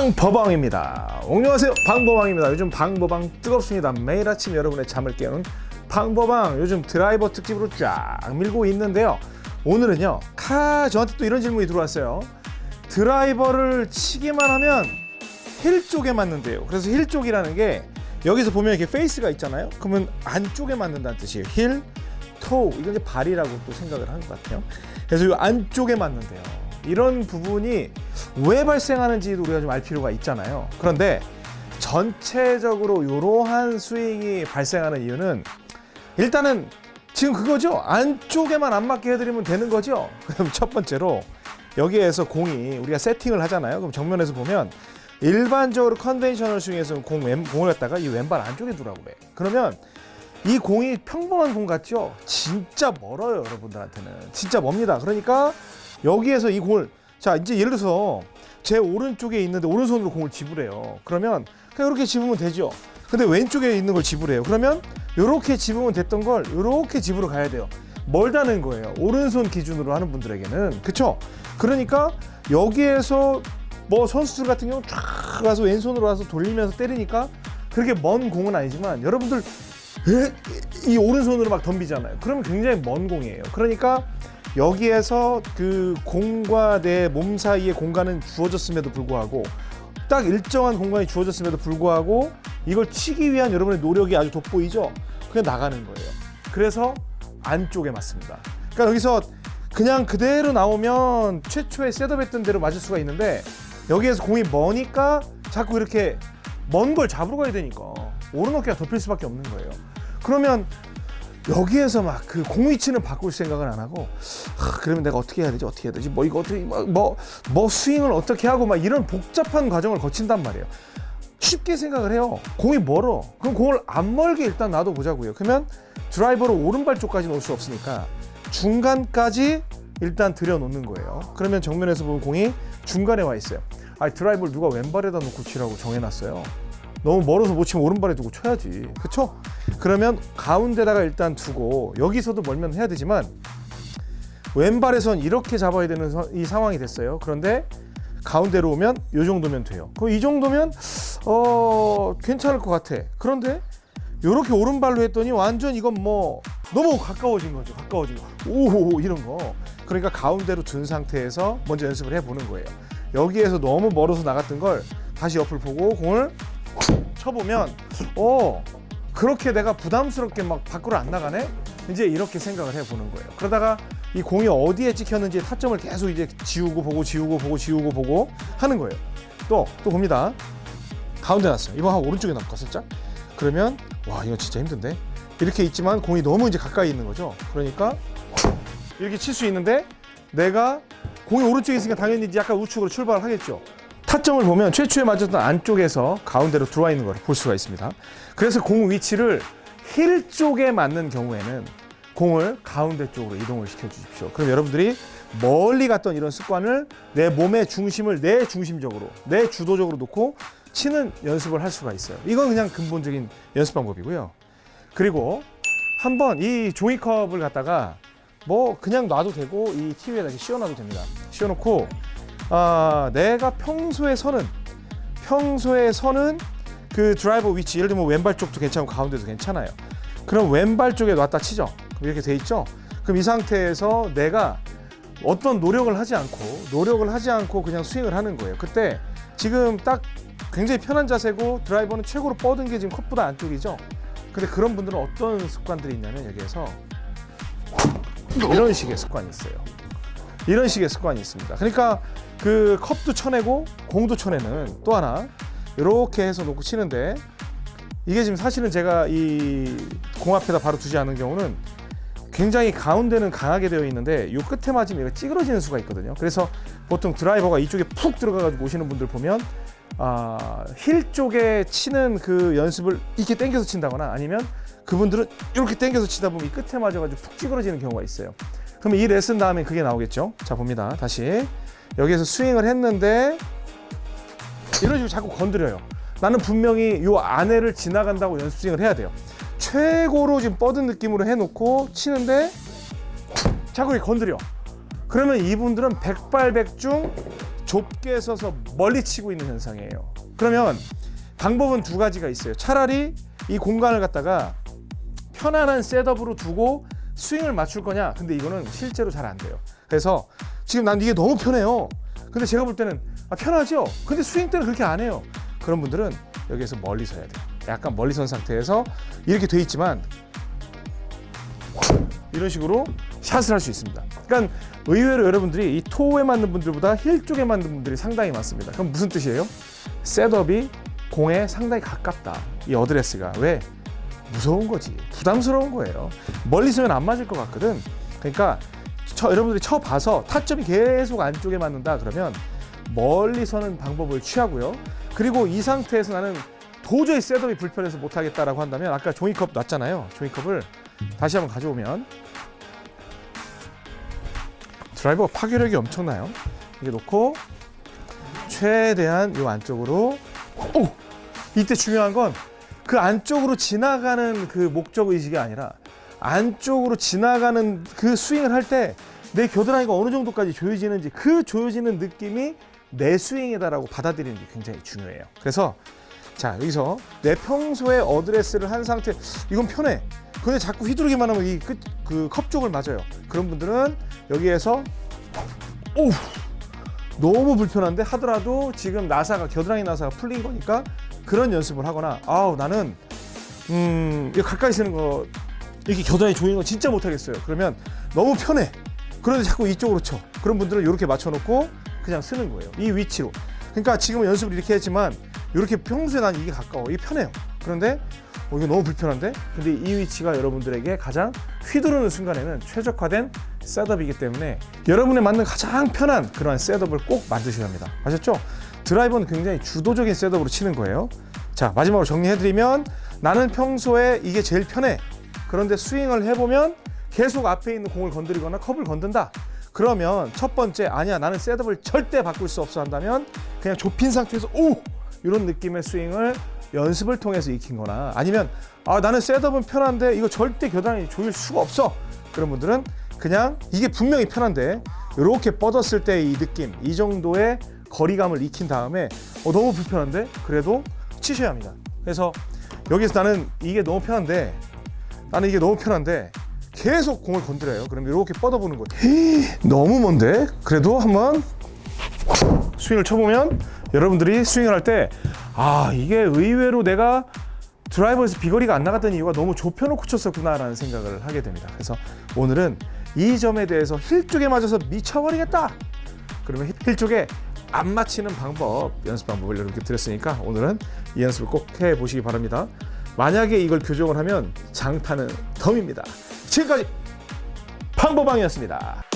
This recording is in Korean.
방버방입니다. 안녕하세요. 방버방입니다. 요즘 방버방 뜨겁습니다. 매일 아침 여러분의 잠을 깨우는 방버방 요즘 드라이버 특집으로 쫙 밀고 있는데요. 오늘은요. 카 저한테 또 이런 질문이 들어왔어요. 드라이버를 치기만 하면 힐 쪽에 맞는데요. 그래서 힐 쪽이라는 게 여기서 보면 이렇게 페이스가 있잖아요. 그러면 안쪽에 맞는다는 뜻이에요. 힐, toe 이건 이제 발이라고 또 생각을 하는 것 같아요. 그래서 이 안쪽에 맞는데요. 이런 부분이 왜 발생하는지도 우리가 좀 알 필요가 있잖아요. 그런데 전체적으로 이러한 스윙이 발생하는 이유는 일단은 지금 그거죠. 안쪽에만 안 맞게 해드리면 되는 거죠. 그럼 첫 번째로 여기에서 공이 우리가 세팅을 하잖아요. 그럼 정면에서 보면 일반적으로 conventional 스윙에서 공 왼, 공을 갖다가 이 왼발 안쪽에 두라고 그래. 그러면 이 공이 평범한 공 같죠? 진짜 멀어요, 여러분들한테는. 진짜 멉니다. 그러니까 여기에서 이 공을 자 이제 예를 들어서 제 오른쪽에 있는데 오른손으로 공을 집으래요. 그러면 그냥 이렇게 집으면 되죠. 근데 왼쪽에 있는 걸 집으래요. 그러면 이렇게 집으면 됐던 걸 이렇게 집으러 가야 돼요. 멀다는 거예요. 오른손 기준으로 하는 분들에게는 그쵸? 그러니까 여기에서 뭐 선수들 같은 경우 쫙 가서 왼손으로 와서 돌리면서 때리니까 그렇게 먼 공은 아니지만 여러분들 에? 이 오른손으로 막 덤비잖아요. 그러면 굉장히 먼 공이에요. 그러니까 여기에서 그 공과 내 몸 사이의 공간은 주어졌음에도 불구하고 딱 일정한 공간이 주어졌음에도 불구하고 이걸 치기 위한 여러분의 노력이 아주 돋보이죠? 그냥 나가는 거예요. 그래서 안쪽에 맞습니다. 그러니까 여기서 그냥 그대로 나오면 최초에 셋업했던 대로 맞을 수가 있는데 여기에서 공이 머니까 자꾸 이렇게 먼 걸 잡으러 가야 되니까 오른 어깨가 덮일 수밖에 없는 거예요. 그러면 여기에서 막 그 공 위치는 바꿀 생각을 안 하고 하, 그러면 내가 어떻게 해야 되지 어떻게 해야 되지 뭐 이거 어떻게 뭐뭐 뭐 스윙을 어떻게 하고 막 이런 복잡한 과정을 거친단 말이에요. 쉽게 생각을 해요. 공이 멀어. 그럼 공을 안 멀게 일단 놔둬 보자고요. 그러면 드라이버로 오른발 쪽까지 놓을 수 없으니까 중간까지 일단 들여놓는 거예요. 그러면 정면에서 보면 공이 중간에 와 있어요. 아 드라이버를 누가 왼발에다 놓고 치라고 정해놨어요. 너무 멀어서 못 치면 오른발에 두고 쳐야지. 그쵸? 그러면 가운데다가 일단 두고 여기서도 멀면 해야 되지만 왼발에선 이렇게 잡아야 되는 서- 이 상황이 됐어요. 그런데 가운데로 오면 이 정도면 돼요. 그럼 이 정도면 어 괜찮을 것 같아. 그런데 이렇게 오른발로 했더니 완전 이건 뭐 너무 가까워진 거죠. 가까워진 거. 오 이런 거. 그러니까 가운데로 둔 상태에서 먼저 연습을 해보는 거예요. 여기에서 너무 멀어서 나갔던 걸 다시 옆을 보고 공을 쳐보면 어 그렇게 내가 부담스럽게 막 밖으로 안 나가네? 이제 이렇게 생각을 해보는 거예요. 그러다가 이 공이 어디에 찍혔는지 타점을 계속 이제 지우고 보고 지우고 보고 지우고 보고 하는 거예요. 또 또 봅니다. 가운데 놨어요. 이번 한 오른쪽에 놨고 살짝? 그러면 와 이거 진짜 힘든데? 이렇게 있지만 공이 너무 이제 가까이 있는 거죠? 그러니까 이렇게 칠 수 있는데 내가 공이 오른쪽에 있으니까 당연히 이제 약간 우측으로 출발을 하겠죠 타점을 보면 최초에 맞았던 안쪽에서 가운데로 들어와 있는 걸볼 수가 있습니다. 그래서 공 위치를 힐 쪽에 맞는 경우에는 공을 가운데 쪽으로 이동을 시켜 주십시오. 그럼 여러분들이 멀리 갔던 이런 습관을 내 몸의 중심을 내 중심적으로, 내 주도적으로 놓고 치는 연습을 할 수가 있어요. 이건 그냥 근본적인 연습 방법이고요. 그리고 한번 이 종이컵을 갖다가 뭐 그냥 놔도 되고 이 티 위에다 이렇게 씌워놔도 됩니다. 씌워놓고 아, 내가 평소에 서는 평소에 서는 그 드라이버 위치 예를 들면 왼발 쪽도 괜찮고 가운데도 괜찮아요. 그럼 왼발 쪽에 놨다 치죠. 이렇게 돼 있죠. 그럼 이 상태에서 내가 어떤 노력을 하지 않고 노력을 하지 않고 그냥 스윙을 하는 거예요. 그때 지금 딱 굉장히 편한 자세고 드라이버는 최고로 뻗은 게 지금 컵보다 안쪽이죠. 근데 그런 분들은 어떤 습관들이 있냐면 여기에서 이런 식의 습관이 있어요. 이런 식의 습관이 있습니다. 그러니까 그 컵도 쳐내고 공도 쳐내는 또 하나 이렇게 해서 놓고 치는데 이게 지금 사실은 제가 이 공 앞에다 바로 두지 않은 경우는 굉장히 가운데는 강하게 되어 있는데 이 끝에 맞으면 얘가 찌그러지는 수가 있거든요. 그래서 보통 드라이버가 이쪽에 푹 들어가가지고 오시는 분들 보면 아, 힐 쪽에 치는 그 연습을 이렇게 당겨서 친다거나 아니면 그분들은 이렇게 당겨서 치다 보면 이 끝에 맞아가지고 푹 찌그러지는 경우가 있어요. 그럼 이 레슨 다음에 그게 나오겠죠. 자 봅니다. 다시 여기에서 스윙을 했는데 이런 식으로 자꾸 건드려요. 나는 분명히 요 안에를 지나간다고 연습 스윙을 해야 돼요. 최고로 지금 뻗은 느낌으로 해놓고 치는데 자꾸 이렇게 건드려. 그러면 이분들은 백발백중 좁게 서서 멀리 치고 있는 현상이에요. 그러면 방법은 두 가지가 있어요. 차라리 이 공간을 갖다가 편안한 셋업으로 두고 스윙을 맞출 거냐? 근데 이거는 실제로 잘 안 돼요. 그래서 지금 난 이게 너무 편해요. 근데 제가 볼 때는 아, 편하죠? 근데 스윙 때는 그렇게 안 해요. 그런 분들은 여기에서 멀리 서야 돼요. 약간 멀리 선 상태에서 이렇게 돼 있지만 이런 식으로 샷을 할 수 있습니다. 그러니까 의외로 여러분들이 이 toe에 맞는 분들보다 힐 쪽에 맞는 분들이 상당히 많습니다. 그럼 무슨 뜻이에요? setup이 공에 상당히 가깝다. 이 어드레스가 왜? 무서운 거지. 부담스러운 거예요. 멀리 서면 안 맞을 것 같거든. 그러니까 쳐, 여러분들이 쳐 봐서 타점이 계속 안쪽에 맞는다 그러면 멀리 서는 방법을 취하고요. 그리고 이 상태에서 나는 도저히 setup이 불편해서 못 하겠다라고 한다면 아까 종이컵 놨잖아요. 종이컵을 다시 한번 가져오면 드라이버가 파괴력이 엄청나요. 이게 놓고 최대한 이 안쪽으로 오! 이때 중요한 건 그 안쪽으로 지나가는 그 목적 의식이 아니라 안쪽으로 지나가는 그 스윙을 할 때 내 겨드랑이가 어느 정도까지 조여지는지 그 조여지는 느낌이 내 스윙이다라고 받아들이는 게 굉장히 중요해요. 그래서 자 여기서 내 평소에 어드레스를 한 상태 이건 편해. 근데 자꾸 휘두르기만 하면 이 끝 그 컵 쪽을 맞아요. 그런 분들은 여기에서 오 너무 불편한데 하더라도 지금 나사가 겨드랑이 나사가 풀린 거니까 그런 연습을 하거나 아우 나는 음 이거 가까이 쓰는 거 이렇게 겨드랑이 조이는 거 진짜 못하겠어요. 그러면 너무 편해. 그런데 자꾸 이쪽으로 쳐. 그런 분들은 이렇게 맞춰놓고 그냥 쓰는 거예요. 이 위치로. 그러니까 지금 연습을 이렇게 했지만 이렇게 평소에 난 이게 가까워. 이게 편해요. 그런데 어, 이거 너무 불편한데? 근데 이 위치가 여러분들에게 가장 휘두르는 순간에는 최적화된 셋업이기 때문에 여러분에 맞는 가장 편한 그러한 셋업을 꼭 만드셔야 합니다. 아셨죠? 드라이버는 굉장히 주도적인 셋업으로 치는 거예요. 자, 마지막으로 정리해드리면 나는 평소에 이게 제일 편해. 그런데 스윙을 해보면 계속 앞에 있는 공을 건드리거나 컵을 건든다. 그러면 첫 번째 아니야 나는 셋업을 절대 바꿀 수 없어 한다면 그냥 좁힌 상태에서 오 이런 느낌의 스윙을 연습을 통해서 익힌 거나 아니면 아 나는 셋업은 편한데 이거 절대 겨드랑이 조일 수가 없어 그런 분들은 그냥 이게 분명히 편한데 이렇게 뻗었을 때 이 느낌 이 정도의 거리감을 익힌 다음에 어, 너무 불편한데? 그래도 치셔야 합니다. 그래서 여기서 나는 이게 너무 편한데 나는 이게 너무 편한데 계속 공을 건드려요. 그럼 이렇게 뻗어보는 거예요. 너무 먼데? 그래도 한번 스윙을 쳐보면 여러분들이 스윙을 할 때 아 이게 의외로 내가 드라이버에서 비거리가 안 나갔던 이유가 너무 좁혀놓고 쳤었구나 라는 생각을 하게 됩니다. 그래서 오늘은 이 점에 대해서 힐 쪽에 맞아서 미쳐버리겠다. 그러면 힐 쪽에 안 맞히는 방법 연습 방법을 이렇게 드렸으니까 오늘은 이 연습을 꼭 해보시기 바랍니다. 만약에 이걸 교정을 하면 장타는 덤입니다. 지금까지 방법방이었습니다.